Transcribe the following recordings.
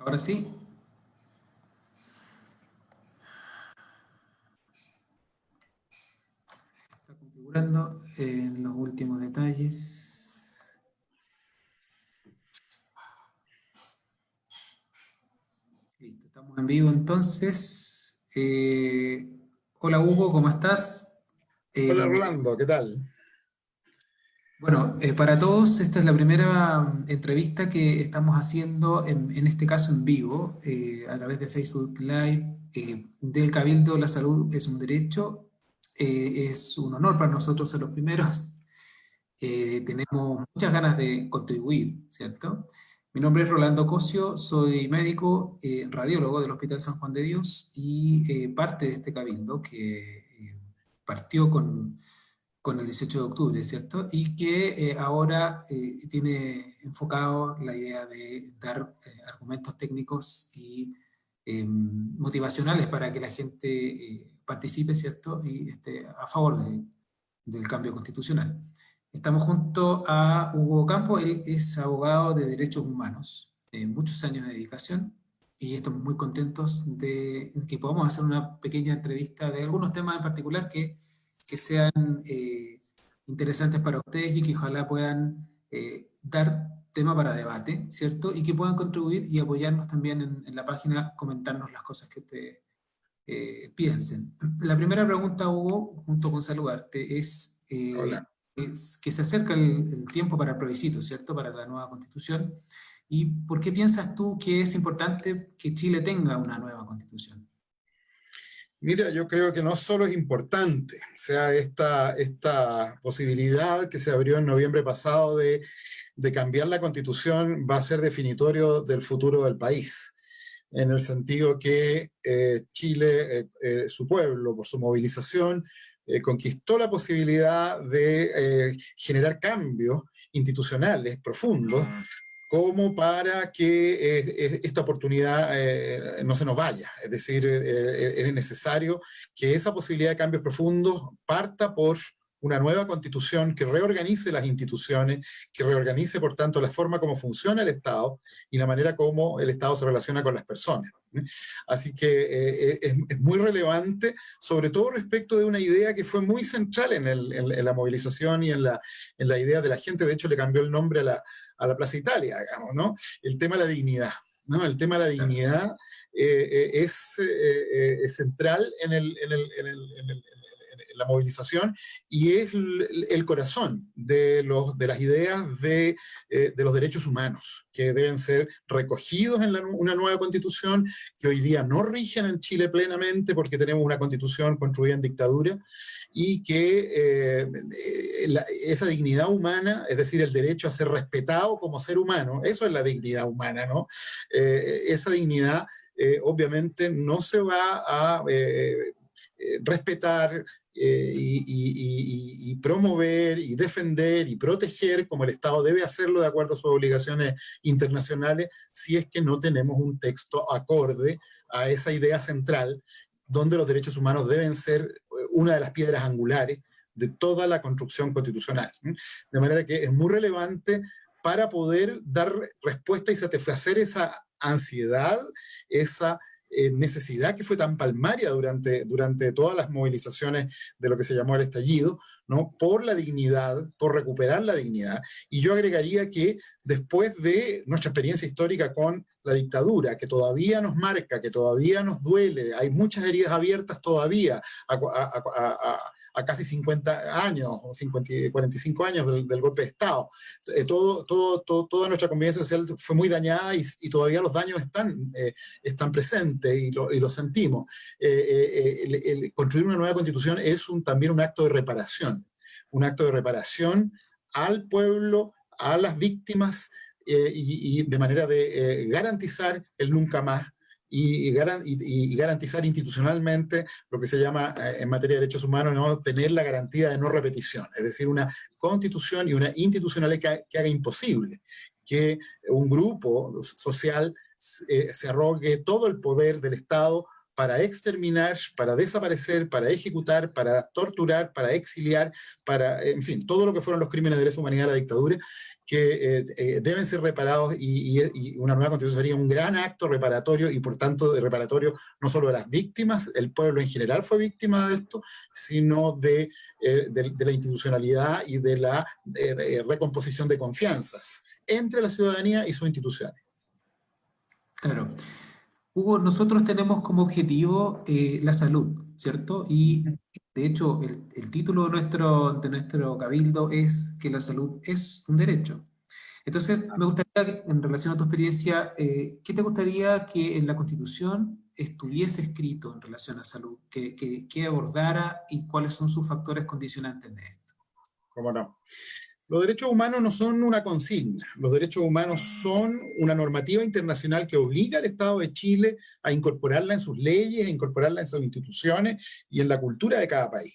Ahora sí. Está configurando en los últimos detalles. Listo, estamos en vivo entonces. Eh, hola Hugo, ¿cómo estás? hola eh, Rolando, ¿qué tal? Bueno, eh, para todos, esta es la primera entrevista que estamos haciendo, en, este caso en vivo, eh, a través de Facebook Live, eh, del Cabildo La Salud es un derecho, es un honor para nosotros ser los primeros, tenemos muchas ganas de contribuir, ¿cierto? Mi nombre es Rolando Cosio, soy médico, radiólogo del Hospital San Juan de Dios y parte de este Cabildo que partió con con el 18 de octubre, ¿cierto? Y que eh, ahora eh, tiene enfocado la idea de dar eh, argumentos técnicos y em, motivacionales para que la gente participe, ¿cierto? Y esté a favor del cambio constitucional. Estamos junto a Hugo Campo, él es abogado de derechos humanos, muchos años de dedicación, y estamos muy contentos de que podamos hacer una pequeña entrevista de algunos temas en particular que que sean eh, interesantes para ustedes y que ojalá puedan eh, dar tema para debate, ¿cierto? Y que puedan contribuir y apoyarnos también en, la página, comentarnos las cosas que ustedes eh, piensen. La primera pregunta, Hugo, junto con saludarte, es, es que se acerca el, el, tiempo para el plebiscito, ¿cierto? Para la nueva constitución. ¿Y por qué piensas tú que es importante que Chile tenga una nueva constitución? Mira, yo creo que no solo es importante, sea, esta, esta posibilidad que se abrió en noviembre pasado de, cambiar la constitución va a ser definitorio del futuro del país, en el sentido que eh, Chile, eh, eh, su pueblo, por su movilización, conquistó la posibilidad de generar cambios institucionales profundos como para que eh, esta oportunidad eh, no se nos vaya. Es decir, eh, es necesario que esa posibilidad de cambios profundos parta por una nueva constitución que reorganice las instituciones, que reorganice, por tanto, la forma como funciona el Estado y la manera como el Estado se relaciona con las personas. Así que es, muy relevante, sobre todo respecto de una idea que fue muy central en, la movilización y en la, en la idea de la gente, de hecho le cambió el nombre a la, a la Plaza Italia, digamos, ¿no? El tema de la dignidad, ¿no? El tema de la dignidad eh, eh, es, eh, es, central en, el, en, el, en, el, la movilización y es el, corazón de, los, de las ideas de, de, los derechos humanos, que deben ser recogidos en una nueva constitución, que hoy día no rigen en Chile plenamente porque tenemos una constitución construida en dictadura, y que eh, esa dignidad humana, es decir, el derecho a ser respetado como ser humano, eso es la dignidad humana, ¿no? Eh, esa dignidad eh, obviamente no se va a respetar y, promover y defender y proteger como el Estado debe hacerlo de acuerdo a sus obligaciones internacionales si es que no tenemos un texto acorde a esa idea central donde los derechos humanos deben ser una de las piedras angulares de toda la construcción constitucional. De manera que es muy relevante para poder dar respuesta y satisfacer esa ansiedad, esa eh, necesidad que fue tan palmaria durante, durante todas las movilizaciones de lo que se llamó el estallido, ¿no? por la dignidad, por recuperar la dignidad. Y yo agregaría que después de nuestra experiencia histórica con la dictadura, que todavía nos marca, que todavía nos duele, hay muchas heridas abiertas todavía a, casi 50 años, o 50, 45 años del, golpe de Estado. Eh, todo, toda nuestra convivencia social fue muy dañada y, todavía los daños están, eh, están presentes y lo, sentimos. Eh, construir una nueva constitución es también un acto de reparación, un acto de reparación al pueblo, a las víctimas, y, de manera de garantizar el nunca más y, garantizar institucionalmente lo que se llama eh, en materia de derechos humanos, ¿no? tener la garantía de no repetición, es decir, una constitución y una institucionalidad que, haga imposible que un grupo social eh, se arrogue todo el poder del Estado para exterminar, para desaparecer, para ejecutar, para torturar, para exiliar, para, en fin, todo lo que fueron los crímenes de lesa humanidad de la dictadura, que eh, eh, deben ser reparados y, una nueva constitución sería un gran acto reparatorio y por tanto de reparatorio no solo de las víctimas, el pueblo en general fue víctima de esto, sino de, eh, de, la institucionalidad y de la recomposición de confianzas entre la ciudadanía y sus instituciones. Claro. Hugo, nosotros tenemos como objetivo la salud, ¿cierto? Y de hecho, el, título de nuestro, de nuestro cabildo es que la salud es un derecho. Entonces, me gustaría, en relación a tu experiencia, eh, ¿qué te gustaría que en la Constitución estuviese escrito en relación a salud? Que, que, abordara y cuáles son sus factores condicionantes de esto? ¿Cómo no? Los derechos humanos no son una consigna, los derechos humanos son una normativa internacional que obliga al Estado de Chile a incorporarla en sus leyes, a incorporarla en sus instituciones y en la cultura de cada país.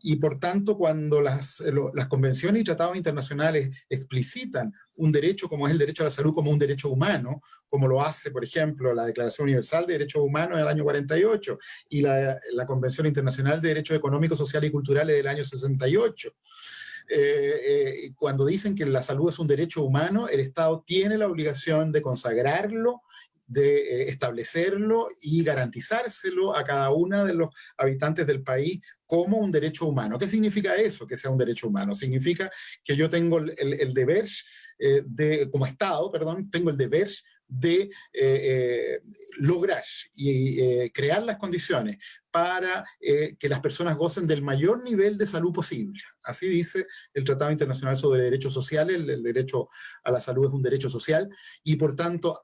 Y por tanto, cuando las, convenciones y tratados internacionales explicitan un derecho como es el derecho a la salud como un derecho humano, como lo hace, por ejemplo, la Declaración Universal de Derechos Humanos del año 48 y la Convención Internacional de Derechos Económicos, Sociales y Culturales del año 68, eh, eh, cuando dicen que la salud es un derecho humano, el Estado tiene la obligación de consagrarlo, de eh, establecerlo y garantizárselo a cada uno de los habitantes del país como un derecho humano. ¿Qué significa eso, que sea un derecho humano? Significa que yo tengo el, el deber, de, como Estado, perdón, tengo el deber de eh, eh, lograr y eh, crear las condiciones para que las personas gocen del mayor nivel de salud posible. Así dice el Tratado Internacional sobre Derechos Sociales, el derecho a la salud es un derecho social, y por tanto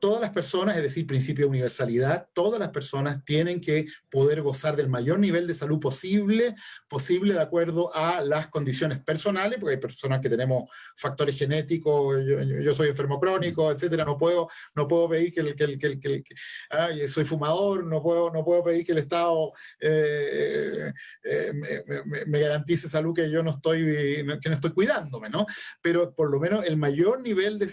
todas las personas, es decir, principio de universalidad, todas las personas tienen que poder gozar del mayor nivel de salud posible, posible de acuerdo a las condiciones personales, porque hay personas que tenemos factores genéticos, yo, soy enfermo crónico, etcétera, no puedo, no puedo pedir que el, que el, que que soy fumador, no puedo, no puedo pedir que el Estado eh, eh, me, garantice salud que yo no estoy, que no estoy cuidándome, ¿no? Pero por lo menos el mayor nivel de,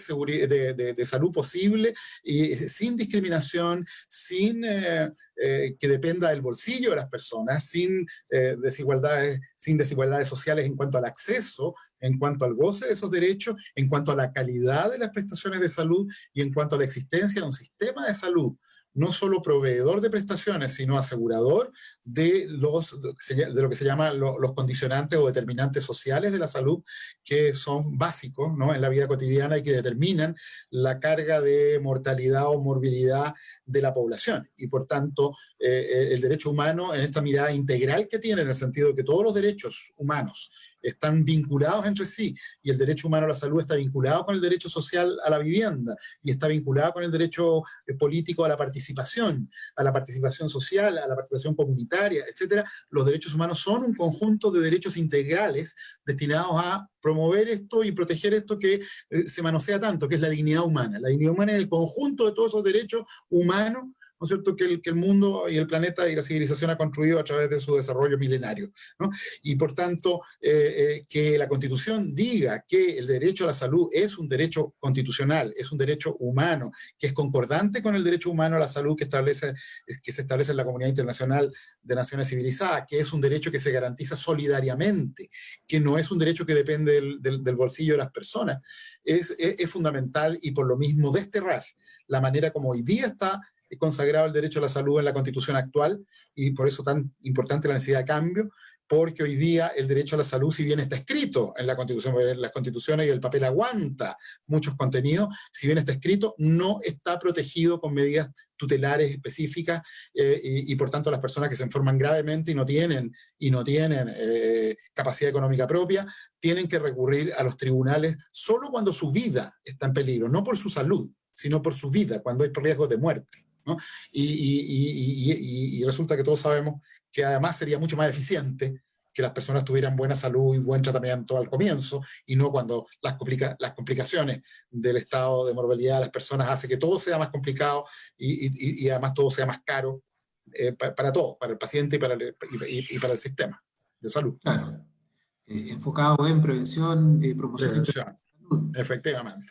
de, de salud posible y sin discriminación, sin eh, eh, que dependa del bolsillo de las personas, sin, eh, desigualdades, sin desigualdades sociales en cuanto al acceso, en cuanto al goce de esos derechos, en cuanto a la calidad de las prestaciones de salud y en cuanto a la existencia de un sistema de salud no solo proveedor de prestaciones, sino asegurador de, los, de lo que se llama los condicionantes o determinantes sociales de la salud, que son básicos ¿no? en la vida cotidiana y que determinan la carga de mortalidad o morbilidad de la población. Y por tanto, eh, eh, el derecho humano en esta mirada integral que tiene, en el sentido de que todos los derechos humanos están vinculados entre sí, y el derecho humano a la salud está vinculado con el derecho social a la vivienda, y está vinculado con el derecho eh, político a la participación, a la participación social, a la participación comunitaria, etcétera, los derechos humanos son un conjunto de derechos integrales destinados a promover esto y proteger esto que eh, se manosea tanto, que es la dignidad humana. La dignidad humana es el conjunto de todos esos derechos humanos ¿no es cierto?, que el, que el mundo y el planeta y la civilización ha construido a través de su desarrollo milenario. ¿no? Y por tanto, eh, eh, que la Constitución diga que el derecho a la salud es un derecho constitucional, es un derecho humano, que es concordante con el derecho humano a la salud que, establece, que se establece en la Comunidad Internacional de Naciones Civilizadas, que es un derecho que se garantiza solidariamente, que no es un derecho que depende del, del, bolsillo de las personas, es, es, es fundamental y por lo mismo desterrar la manera como hoy día está consagrado el derecho a la salud en la constitución actual y por eso tan importante la necesidad de cambio, porque hoy día el derecho a la salud, si bien está escrito en la constitución, las constituciones y el papel aguanta muchos contenidos, si bien está escrito, no está protegido con medidas tutelares específicas eh, y, por tanto las personas que se enferman gravemente y no tienen, y no tienen eh, capacidad económica propia, tienen que recurrir a los tribunales solo cuando su vida está en peligro, no por su salud, sino por su vida, cuando hay riesgo de muerte. Y, resulta que todos sabemos que además sería mucho más eficiente que las personas tuvieran buena salud y buen tratamiento al comienzo, y no cuando las, las complicaciones del estado de morbilidad de las personas hace que todo sea más complicado y, además todo sea más caro eh, para, todos, para el paciente y para el, para el sistema de salud. Claro. Eh, enfocado en prevención, y eh, promoción. Prevención. Efectivamente.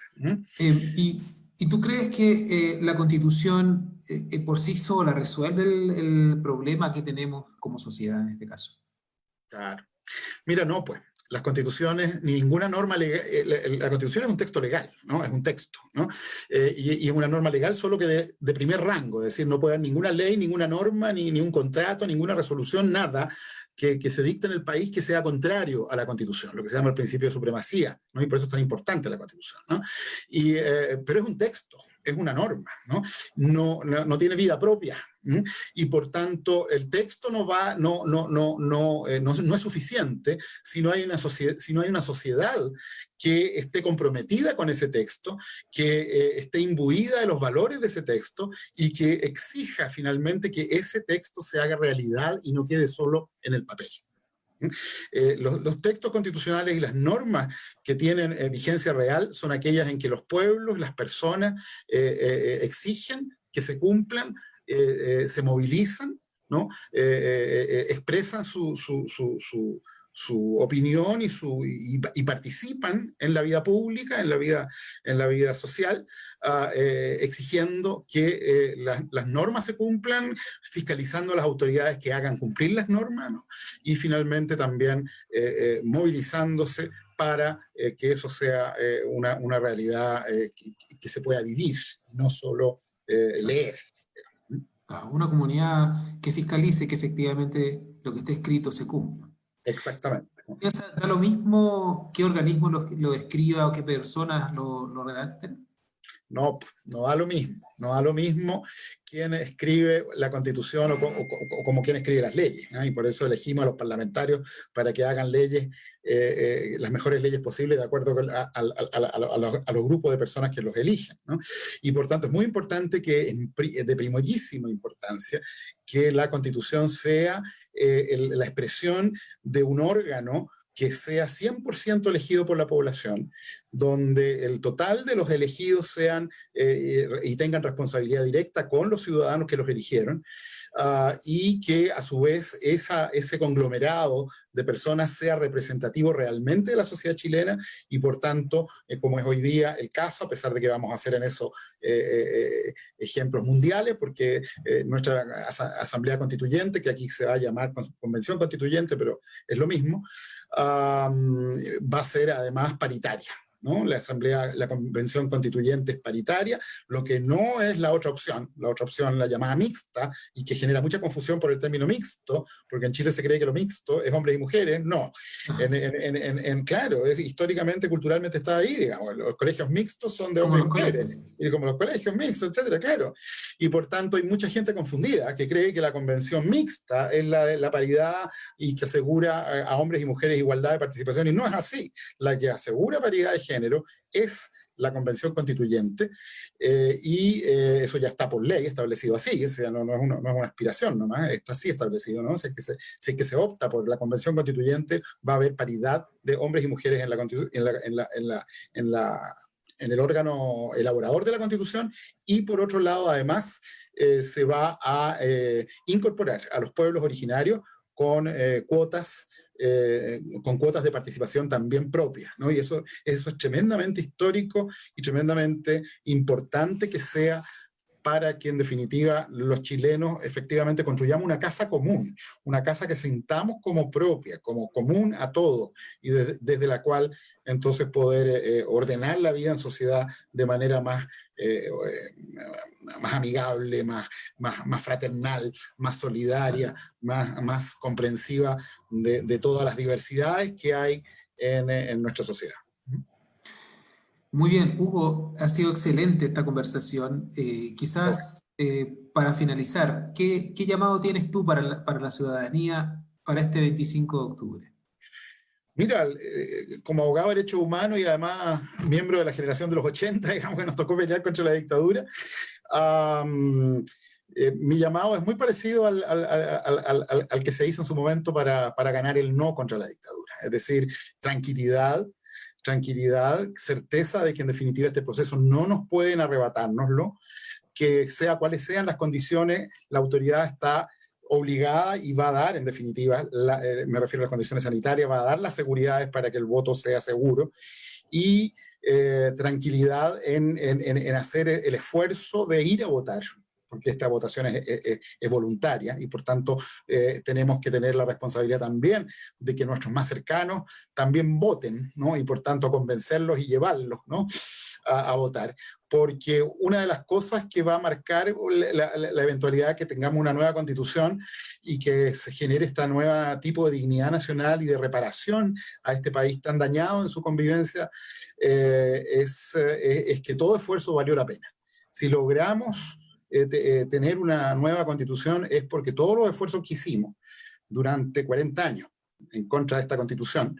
y, ¿Y tú crees que la Constitución por sí sola resuelve el, problema que tenemos como sociedad en este caso. Claro. Mira, no, pues, las constituciones, ni ninguna norma legal, la, constitución es un texto legal, ¿no? Es un texto, ¿no? y, es una norma legal solo que de, primer rango, es decir, no puede haber ninguna ley, ninguna norma, ni, ni un contrato, ninguna resolución, nada que, se dicta en el país que sea contrario a la Constitución, lo que se llama el principio de supremacía, ¿no? y por eso es tan importante la Constitución. ¿no? Y, eh, pero es un texto, es una norma, ¿no? No, no, tiene vida propia, y por tanto el texto no, va, no, no, no, no, eh, no, es suficiente si no, hay una si no hay una sociedad que esté comprometida con ese texto, que eh, esté imbuida de los valores de ese texto y que exija finalmente que ese texto se haga realidad y no quede solo en el papel. Eh, los, textos constitucionales y las normas que tienen vigencia real son aquellas en que los pueblos, las personas exigen que se cumplan eh, eh, se movilizan, ¿no? Eh, expresan su, opinión y, su, y, participan en la vida pública, en la vida, en la vida social, ah, exigiendo que las normas se cumplan, fiscalizando a las autoridades que hagan cumplir las normas, y finalmente también movilizándose para que eso sea una, realidad que, que, se pueda vivir, no solo leer una comunidad que fiscalice que efectivamente lo que esté escrito se cumpla. Exactamente. ¿Da lo mismo qué organismo lo, escriba o qué personas lo redacten? No, no da lo mismo. No da lo mismo quién escribe la constitución o, como quien escribe las leyes. Y por eso elegimos a los parlamentarios para que hagan leyes, eh, eh, las mejores leyes posibles de acuerdo a, los, grupos de personas que los eligen. Y por tanto es muy importante que, de primordialísima importancia, que la constitución sea eh, la expresión de un órgano que sea 100% elegido por la población, donde el total de los elegidos sean eh, y tengan responsabilidad directa con los ciudadanos que los eligieron, ah, y que a su vez ese conglomerado de personas sea representativo realmente de la sociedad chilena, y por tanto, eh, como es hoy día el caso, a pesar de que vamos a hacer en eso eh, ejemplos mundiales, porque nuestra Asamblea Constituyente, que aquí se va a llamar Convención Constituyente, pero es lo mismo, va a ser además paritaria. La Asamblea, la Convención Constituyente es paritaria, lo que no es la otra opción, la otra opción la llamada mixta, y que genera mucha confusión por el término mixto, porque en Chile se cree que lo mixto es hombres y mujeres, no. En, claro, es, históricamente, culturalmente está ahí, digamos, los colegios mixtos son de hombres y mujeres, y como los colegios mixtos, etcétera, claro. Y por tanto hay mucha gente confundida que cree que la convención mixta es la de la paridad y que asegura a, hombres y mujeres igualdad de participación, y no es así. La que asegura paridad de género es la convención constituyente, eh, y eh, eso ya está por ley establecido así, o sea, no, no, es, una, no es, aspiración nomás, está así establecido, ¿no? Si es, que se, si es que se opta por la convención constituyente, va a haber paridad de hombres y mujeres en, la, en, en, la, en, la, en, la, en el órgano elaborador de la constitución, y por otro lado, además, eh, se va a incorporar a los pueblos originarios con cuotas eh, con cuotas de participación también propias, ¿no? Y eso, eso es tremendamente histórico y tremendamente importante que sea para que en definitiva los chilenos efectivamente construyamos una casa común, una casa que sintamos como propia, como común a todos, y desde la cual entonces poder eh, ordenar la vida en sociedad de manera más, eh, más amigable, más, más, más, fraternal, más solidaria, más, más comprensiva de, todas las diversidades que hay en, en nuestra sociedad. Muy bien, Hugo, ha sido excelente esta conversación. Eh, quizás eh, para finalizar, ¿qué, ¿qué, llamado tienes tú para para la ciudadanía para este 25 de octubre? Mira, eh, como abogado de derechos humanos y además miembro de la generación de los 80, digamos que nos tocó pelear contra la dictadura, mi llamado es muy parecido al, al, al, al, que se hizo en su momento para, para ganar el no contra la dictadura. Es decir, tranquilidad, tranquilidad, certeza de que en definitiva este proceso no nos pueden arrebatárnoslo, que sea cuales sean las condiciones, la autoridad está obligada y va a dar, en definitiva, eh, me refiero a las condiciones sanitarias, va a dar las seguridades para que el voto sea seguro y eh, tranquilidad en, en, en, hacer el esfuerzo de ir a votar, porque esta votación es, voluntaria y por tanto eh, tenemos que tener la responsabilidad también de que nuestros más cercanos también voten, ¿no? Y por tanto convencerlos y llevarlos, ¿no? a, votar, porque una de las cosas que va a marcar la, eventualidad de que tengamos una nueva constitución y que se genere este nuevo tipo de dignidad nacional y de reparación a este país tan dañado en su convivencia, eh, es, eh, es, que todo esfuerzo valió la pena. Si logramos eh, tener una nueva constitución es porque todos los esfuerzos que hicimos durante 40 años en contra de esta constitución,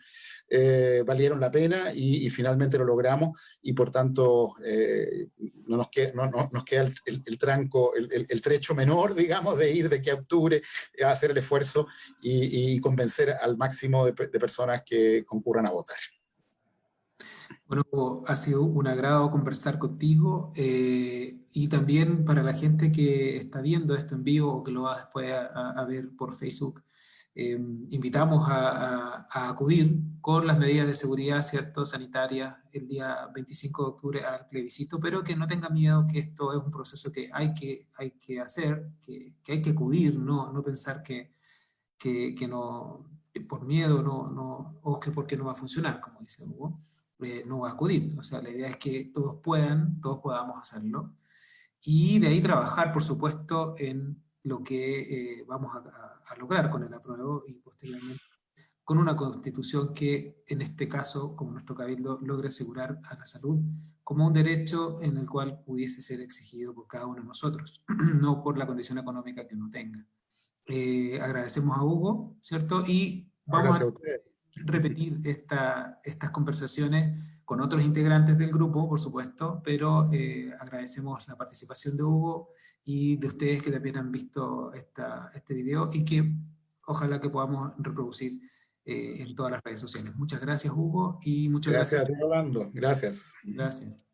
eh, valieron la pena y, finalmente lo logramos y por tanto eh, no nos queda, no, nos queda el, tranco, el, trecho menor, digamos, de ir de que a octubre a hacer el esfuerzo y, convencer al máximo de, personas que concurran a votar. Bueno, ha sido un agrado conversar contigo eh, y también para la gente que está viendo esto en vivo o que lo va después a ver por Facebook, Em, invitamos a, acudir con las medidas de seguridad cierto, sanitarias el día 25 de octubre al plebiscito, pero que no tenga miedo que esto es un proceso que hay que, hay que hacer, que, que hay que acudir, no, no pensar que, que, que no, por miedo no, no, o que porque no va a funcionar, como dice Hugo, eh, no va a acudir. O sea, la idea es que todos puedan, todos podamos hacerlo, y de ahí trabajar, por supuesto, en lo que eh, vamos a, lograr con el apruebo y posteriormente con una constitución que en este caso, como nuestro cabildo, logre asegurar a la salud como un derecho en el cual pudiese ser exigido por cada uno de nosotros, no por la condición económica que uno tenga. Eh, agradecemos a Hugo, ¿cierto? Y vamos a, repetir esta, estas conversaciones con otros integrantes del grupo, por supuesto, pero eh, agradecemos la participación de Hugo y de ustedes que también han visto esta, este video y que ojalá que podamos reproducir eh, en todas las redes sociales. Muchas gracias Hugo y muchas gracias. Gracias Rolando, gracias. Gracias.